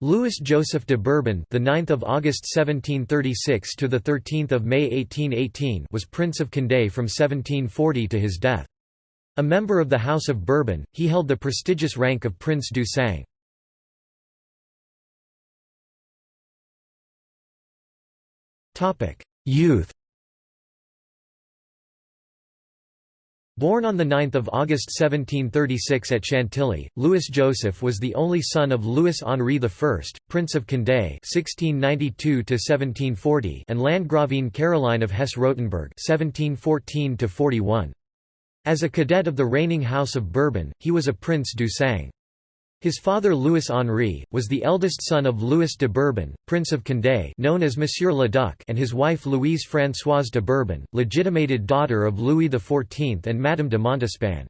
Louis Joseph de Bourbon, the 9th of August 1736 to the 13th of May 1818, was Prince of Condé from 1740 to his death. A member of the House of Bourbon, he held the prestigious rank of Prince du Sang. Topic: Youth. Born on 9 August 1736 at Chantilly, Louis Joseph was the only son of Louis Henri I, Prince of Condé (1692–1740) and Landgravine Caroline of Hesse-Rotenburg (1714–41). As a cadet of the reigning House of Bourbon, he was a Prince du Sang. His father Louis Henri, was the eldest son of Louis de Bourbon, Prince of Condé known as Monsieur le Duc and his wife Louise Françoise de Bourbon, legitimated daughter of Louis XIV and Madame de Montespan.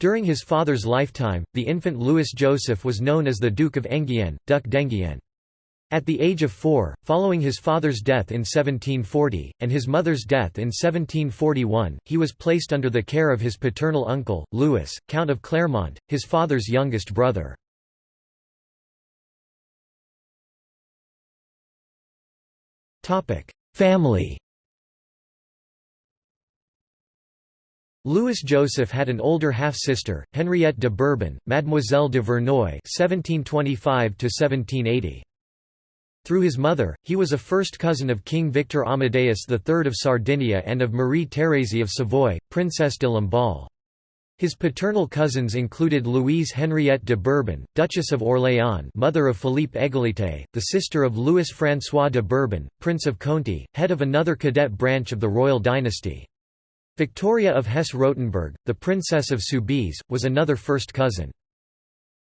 During his father's lifetime, the infant Louis Joseph was known as the Duke of Enghien, Duc d'Enghien. At the age of four, following his father's death in 1740, and his mother's death in 1741, he was placed under the care of his paternal uncle, Louis, Count of Clermont, his father's youngest brother. Family Louis Joseph had an older half-sister, Henriette de Bourbon, Mademoiselle de Verneuil (1725–1780). Through his mother, he was a first cousin of King Victor Amadeus III of Sardinia and of Marie Thérèse of Savoy, Princess de Lamballe. His paternal cousins included Louise Henriette de Bourbon, Duchess of Orléans mother of Philippe Égalité, the sister of Louis-François de Bourbon, Prince of Conti, head of another cadet branch of the royal dynasty. Victoria of Hesse-Rotenburg, the Princess of Soubise, was another first cousin.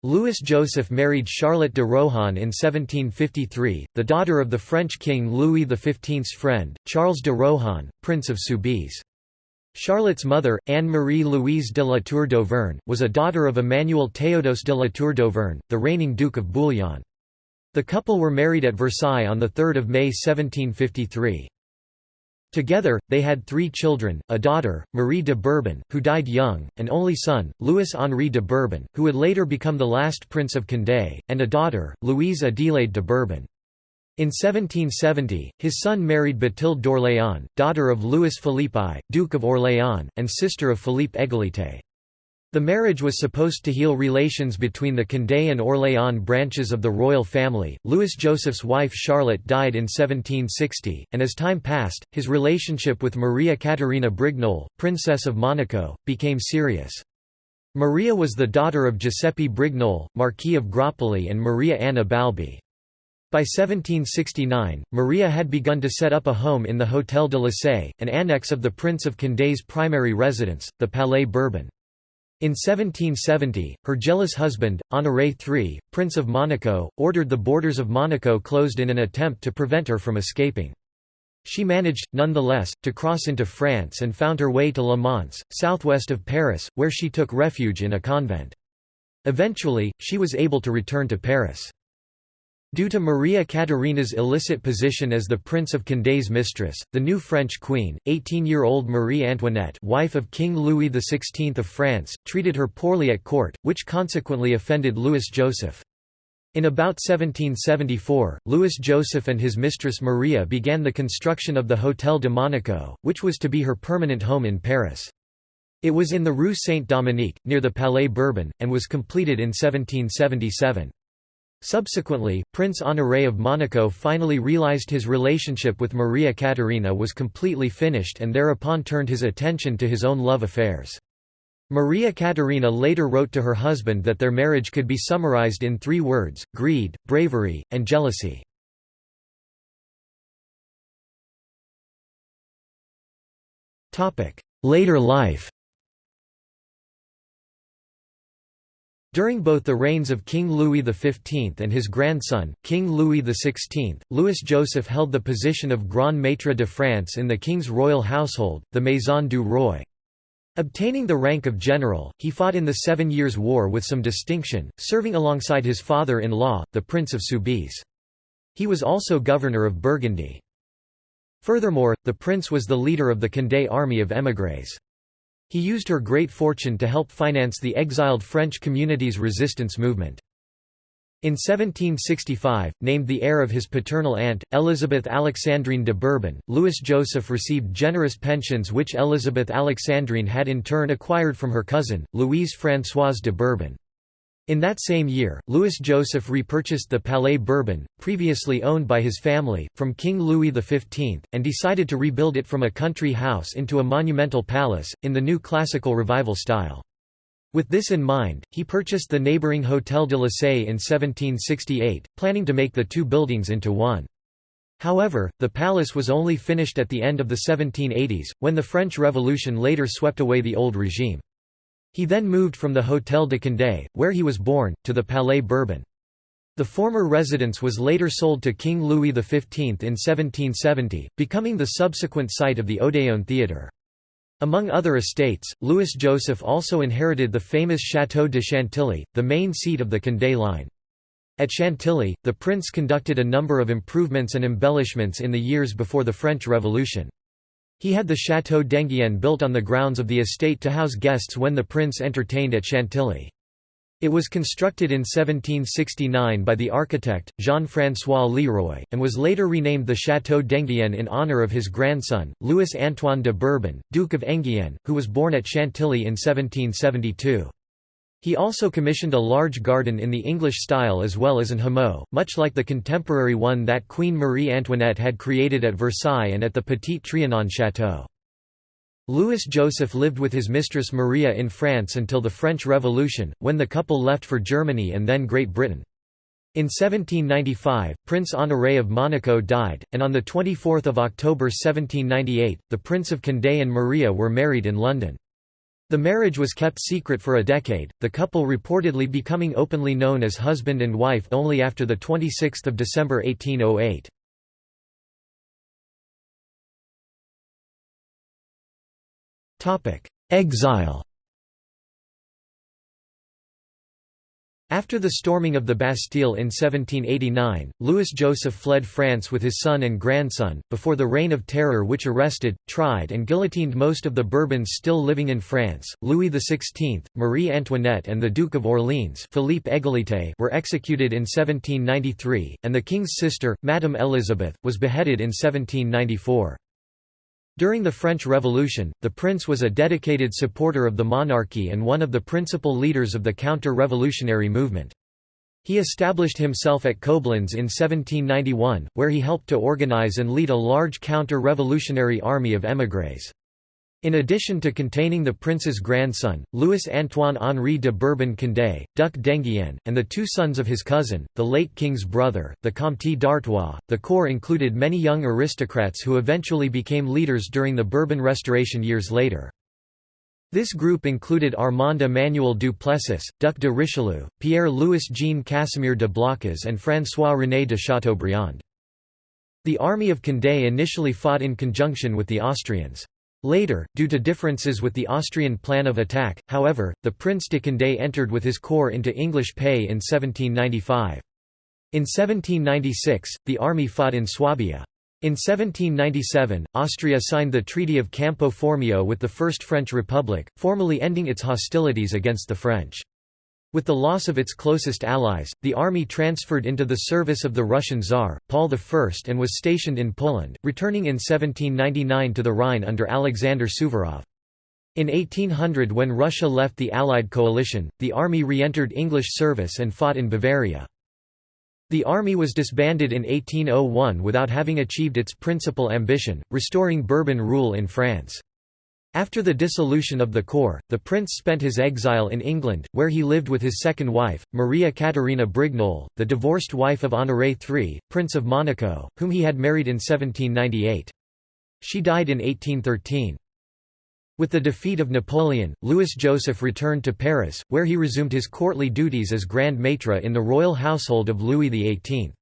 Louis Joseph married Charlotte de Rohan in 1753, the daughter of the French king Louis XV's friend, Charles de Rohan, Prince of Soubise. Charlotte's mother, Anne-Marie Louise de la Tour d'Auvergne, was a daughter of Emmanuel Théodose de la Tour d'Auvergne, the reigning Duke of Bouillon. The couple were married at Versailles on 3 May 1753. Together, they had three children, a daughter, Marie de Bourbon, who died young, an only son, Louis-Henri de Bourbon, who would later become the last Prince of Condé, and a daughter, Louise Adélaïde de Bourbon. In 1770, his son married Bathilde d'Orléans, daughter of Louis Philippe I, Duke of Orléans, and sister of Philippe Égalité. The marriage was supposed to heal relations between the Condé and Orléans branches of the royal family. Louis Joseph's wife Charlotte died in 1760, and as time passed, his relationship with Maria Caterina Brignole, Princess of Monaco, became serious. Maria was the daughter of Giuseppe Brignole, Marquis of Groppoli and Maria Anna Balbi. By 1769, Maria had begun to set up a home in the Hôtel de Lassay, an annex of the Prince of Condé's primary residence, the Palais Bourbon. In 1770, her jealous husband, Honoré III, Prince of Monaco, ordered the borders of Monaco closed in an attempt to prevent her from escaping. She managed, nonetheless, to cross into France and found her way to Le Mans, southwest of Paris, where she took refuge in a convent. Eventually, she was able to return to Paris. Due to Maria Caterina's illicit position as the Prince of Condé's mistress, the new French queen, 18-year-old Marie Antoinette wife of King Louis XVI of France, treated her poorly at court, which consequently offended Louis Joseph. In about 1774, Louis Joseph and his mistress Maria began the construction of the Hôtel de Monaco, which was to be her permanent home in Paris. It was in the Rue Saint-Dominique, near the Palais Bourbon, and was completed in 1777. Subsequently, Prince Honoré of Monaco finally realized his relationship with Maria Caterina was completely finished and thereupon turned his attention to his own love affairs. Maria Caterina later wrote to her husband that their marriage could be summarized in three words, greed, bravery, and jealousy. Later life During both the reigns of King Louis XV and his grandson, King Louis XVI, Louis Joseph held the position of Grand Maître de France in the king's royal household, the Maison du Roi. Obtaining the rank of general, he fought in the Seven Years' War with some distinction, serving alongside his father-in-law, the Prince of Soubise. He was also governor of Burgundy. Furthermore, the prince was the leader of the Condé army of émigrés. He used her great fortune to help finance the exiled French community's resistance movement. In 1765, named the heir of his paternal aunt, Elizabeth Alexandrine de Bourbon, Louis Joseph received generous pensions which Elizabeth Alexandrine had in turn acquired from her cousin, Louise Françoise de Bourbon. In that same year, Louis Joseph repurchased the Palais Bourbon, previously owned by his family, from King Louis XV, and decided to rebuild it from a country house into a monumental palace, in the new classical revival style. With this in mind, he purchased the neighbouring Hôtel de la Lassay in 1768, planning to make the two buildings into one. However, the palace was only finished at the end of the 1780s, when the French Revolution later swept away the old regime. He then moved from the Hôtel de Condé, where he was born, to the Palais Bourbon. The former residence was later sold to King Louis XV in 1770, becoming the subsequent site of the Odéon Theatre. Among other estates, Louis Joseph also inherited the famous Château de Chantilly, the main seat of the Condé line. At Chantilly, the prince conducted a number of improvements and embellishments in the years before the French Revolution. He had the Château d'Enghien built on the grounds of the estate to house guests when the prince entertained at Chantilly. It was constructed in 1769 by the architect, Jean-François Leroy, and was later renamed the Château d'Enghien in honour of his grandson, Louis-Antoine de Bourbon, Duke of Enghien, who was born at Chantilly in 1772. He also commissioned a large garden in the English style as well as an hameau, much like the contemporary one that Queen Marie Antoinette had created at Versailles and at the Petit Trianon Château. Louis Joseph lived with his mistress Maria in France until the French Revolution, when the couple left for Germany and then Great Britain. In 1795, Prince Honoré of Monaco died, and on 24 October 1798, the Prince of Condé and Maria were married in London. The marriage was kept secret for a decade, the couple reportedly becoming openly known as husband and wife only after 26 December 1808. Exile After the storming of the Bastille in 1789, Louis Joseph fled France with his son and grandson, before the Reign of Terror which arrested, tried and guillotined most of the Bourbons still living in France. Louis XVI, Marie Antoinette and the Duke of Orleans Philippe Égalité were executed in 1793, and the king's sister, Madame Elizabeth, was beheaded in 1794. During the French Revolution, the prince was a dedicated supporter of the monarchy and one of the principal leaders of the counter-revolutionary movement. He established himself at Koblenz in 1791, where he helped to organize and lead a large counter-revolutionary army of émigrés. In addition to containing the prince's grandson, Louis-Antoine Henri de Bourbon-Condé, Duc d'Enghien, and the two sons of his cousin, the late king's brother, the Comte d'Artois, the corps included many young aristocrats who eventually became leaders during the Bourbon Restoration years later. This group included Armand Emmanuel du Plessis, Duc de Richelieu, Pierre-Louis-Jean Casimir de Blacas and François-René de Chateaubriand. The army of Condé initially fought in conjunction with the Austrians. Later, due to differences with the Austrian plan of attack, however, the Prince de Condé entered with his corps into English pay in 1795. In 1796, the army fought in Swabia. In 1797, Austria signed the Treaty of Campo Formio with the First French Republic, formally ending its hostilities against the French. With the loss of its closest allies, the army transferred into the service of the Russian Tsar, Paul I and was stationed in Poland, returning in 1799 to the Rhine under Alexander Suvorov. In 1800 when Russia left the Allied coalition, the army re-entered English service and fought in Bavaria. The army was disbanded in 1801 without having achieved its principal ambition, restoring Bourbon rule in France. After the dissolution of the corps, the prince spent his exile in England, where he lived with his second wife, Maria Caterina Brignole, the divorced wife of Honoré III, Prince of Monaco, whom he had married in 1798. She died in 1813. With the defeat of Napoleon, Louis Joseph returned to Paris, where he resumed his courtly duties as Grand Maître in the royal household of Louis XVIII.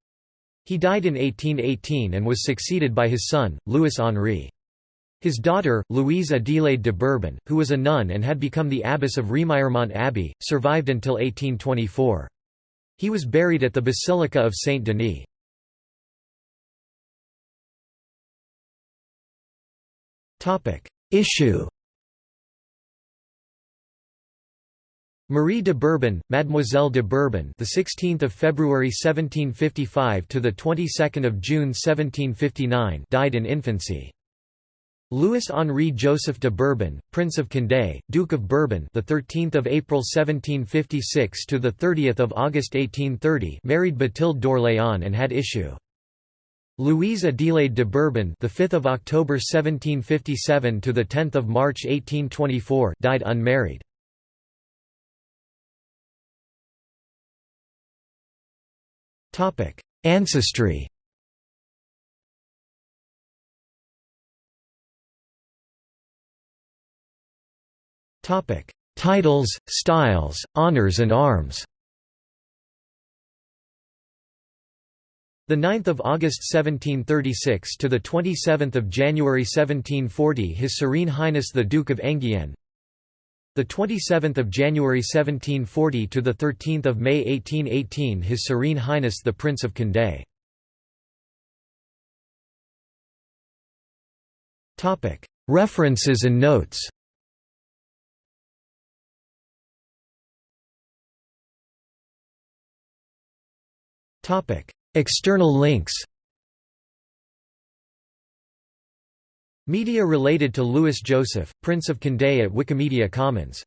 He died in 1818 and was succeeded by his son, Louis Henri. His daughter, Louise Adélaïde de Bourbon, who was a nun and had become the abbess of Remiremont Abbey, survived until 1824. He was buried at the Basilica of Saint-Denis. Issue Marie de Bourbon, Mademoiselle de Bourbon, the 16th of February 1755 to the 22nd of June 1759, died in infancy. Louis Henri Joseph de Bourbon, Prince of Condé, Duke of Bourbon, the 13th of April 1756 to the 30th of August 1830, married Bathilde d'Orléans and had issue. Louise Adélaïde de Bourbon, the 5th of October 1757 to the 10th of March 1824, died unmarried. Topic: Ancestry Titles, styles, honors and arms The 9th of August 1736 to the 27th of January 1740 His Serene Highness the Duke of Enghien the 27th of January 1740 to the 13th of May 1818 His Serene Highness the Prince of Condé. Topic: References and notes. External links. Media related to Louis Joseph, Prince of Condé at Wikimedia Commons